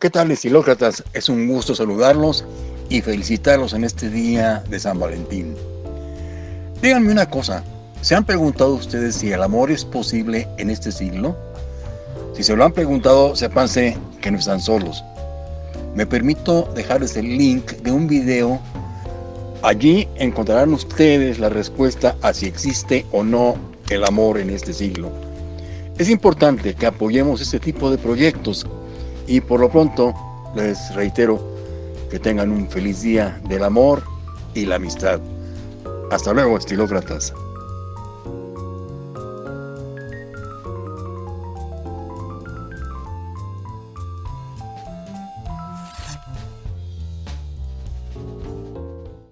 ¿Qué tal estilócratas? Es un gusto saludarlos y felicitarlos en este día de San Valentín. Díganme una cosa, ¿se han preguntado ustedes si el amor es posible en este siglo? Si se lo han preguntado, sépanse que no están solos. Me permito dejarles el link de un video. Allí encontrarán ustedes la respuesta a si existe o no el amor en este siglo. Es importante que apoyemos este tipo de proyectos y por lo pronto les reitero que tengan un feliz día del amor y la amistad. Hasta luego, estilócratas.